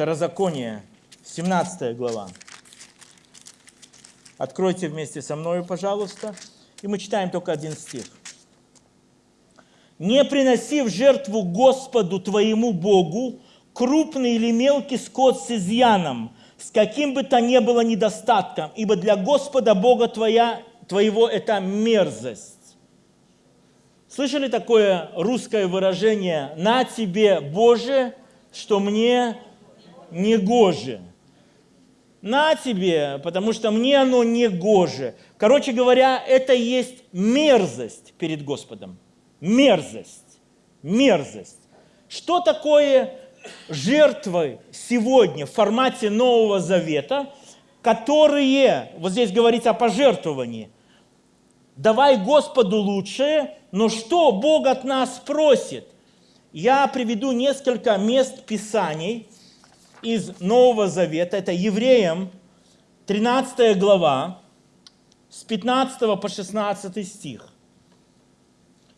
Второзаконие, 17 глава. Откройте вместе со мной, пожалуйста. И мы читаем только один стих. «Не приноси в жертву Господу твоему Богу крупный или мелкий скот с изъяном, с каким бы то ни было недостатком, ибо для Господа Бога твоя, твоего это мерзость». Слышали такое русское выражение «на тебе, Боже, что мне не гоже»? На тебе, потому что мне оно не гоже. Короче говоря, это есть мерзость перед Господом. Мерзость. Мерзость. Что такое жертвы сегодня в формате Нового Завета, которые, вот здесь говорится о пожертвовании, давай Господу лучшее, но что Бог от нас просит? Я приведу несколько мест Писаний из Нового Завета. Это Евреям, 13 глава, с 15 по 16 стих.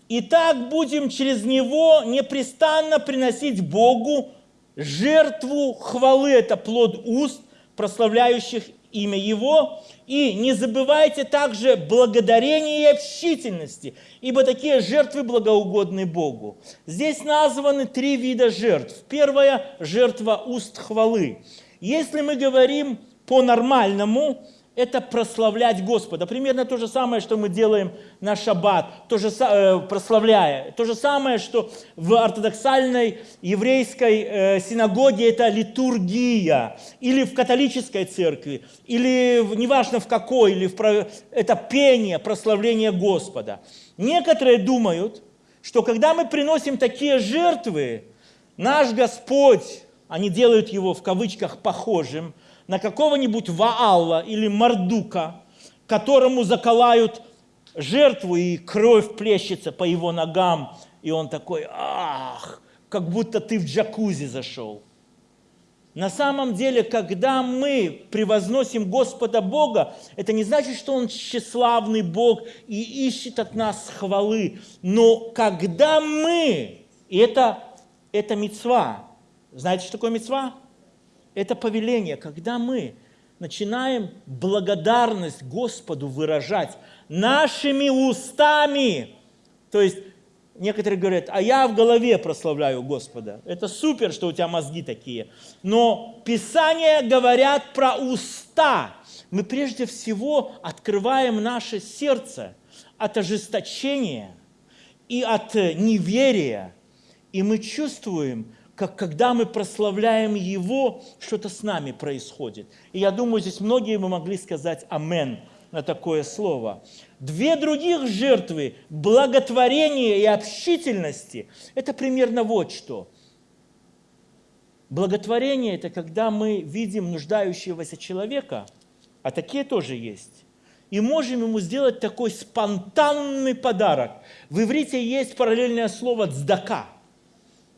Итак, будем через него непрестанно приносить Богу жертву хвалы, это плод уст, прославляющих имя Его. И не забывайте также благодарения и общительности, ибо такие жертвы благоугодны Богу. Здесь названы три вида жертв. Первая – жертва уст хвалы. Если мы говорим по-нормальному, это прославлять Господа. Примерно то же самое, что мы делаем на шаббат, то же, э, прославляя. То же самое, что в ортодоксальной еврейской э, синагоге это литургия, или в католической церкви, или в, неважно в какой, или в, это пение, прославление Господа. Некоторые думают, что когда мы приносим такие жертвы, наш Господь, они делают его в кавычках похожим – на какого-нибудь Ваалла или Мардука, которому заколают жертву, и кровь плещется по его ногам, и он такой, ах, как будто ты в джакузи зашел. На самом деле, когда мы превозносим Господа Бога, это не значит, что Он тщеславный Бог и ищет от нас хвалы. Но когда мы, и это, это мецва, знаете, что такое мецва? Это повеление, когда мы начинаем благодарность Господу выражать нашими устами. То есть некоторые говорят, а я в голове прославляю Господа. Это супер, что у тебя мозги такие. Но Писания говорят про уста. Мы прежде всего открываем наше сердце от ожесточения и от неверия. И мы чувствуем, как когда мы прославляем Его, что-то с нами происходит. И я думаю, здесь многие бы могли сказать «Амен» на такое слово. Две других жертвы – благотворения и общительности – это примерно вот что. Благотворение – это когда мы видим нуждающегося человека, а такие тоже есть, и можем ему сделать такой спонтанный подарок. В иврите есть параллельное слово «цдака»,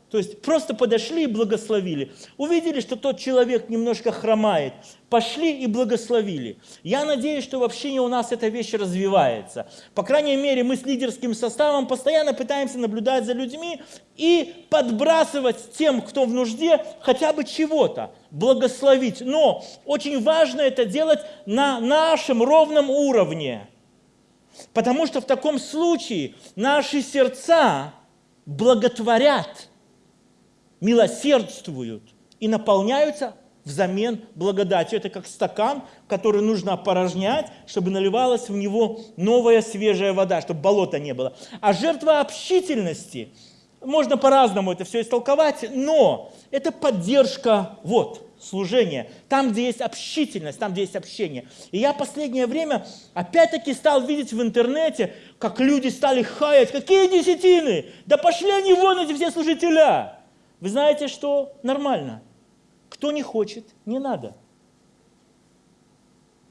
то есть просто подошли и благословили. Увидели, что тот человек немножко хромает. Пошли и благословили. Я надеюсь, что в общине у нас эта вещь развивается. По крайней мере, мы с лидерским составом постоянно пытаемся наблюдать за людьми и подбрасывать тем, кто в нужде, хотя бы чего-то, благословить. Но очень важно это делать на нашем ровном уровне. Потому что в таком случае наши сердца благотворят – милосердствуют и наполняются взамен благодатью. Это как стакан, который нужно опорожнять, чтобы наливалась в него новая свежая вода, чтобы болота не было. А жертва общительности, можно по-разному это все истолковать, но это поддержка, вот, служения, там, где есть общительность, там, где есть общение. И я последнее время опять-таки стал видеть в интернете, как люди стали хаять, какие десятины, да пошли они вон эти все служителя. Вы знаете, что нормально. Кто не хочет, не надо.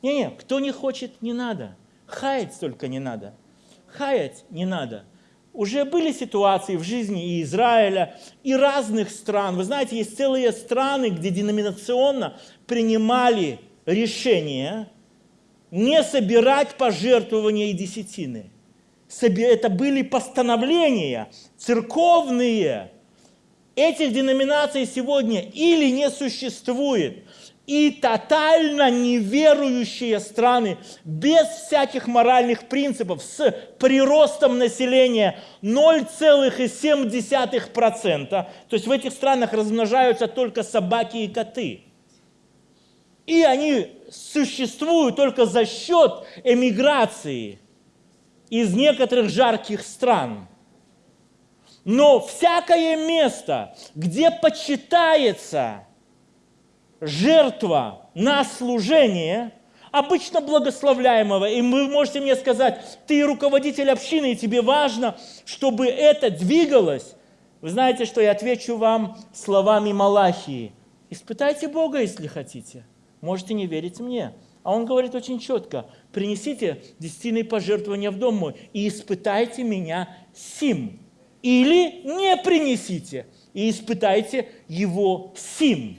Не-не, кто не хочет, не надо. Хаять только не надо. Хаять не надо. Уже были ситуации в жизни и Израиля, и разных стран. Вы знаете, есть целые страны, где деноминационно принимали решение не собирать пожертвования и десятины. Это были постановления церковные, Этих деноминаций сегодня или не существует, и тотально неверующие страны без всяких моральных принципов с приростом населения 0,7%. То есть в этих странах размножаются только собаки и коты. И они существуют только за счет эмиграции из некоторых жарких стран. Но всякое место, где почитается жертва на служение, обычно благословляемого, и вы можете мне сказать, ты руководитель общины, и тебе важно, чтобы это двигалось, вы знаете, что я отвечу вам словами Малахии. Испытайте Бога, если хотите. Можете не верить мне. А он говорит очень четко, принесите десятиные пожертвования в дом мой и испытайте меня сим. Или не принесите и испытайте его сим.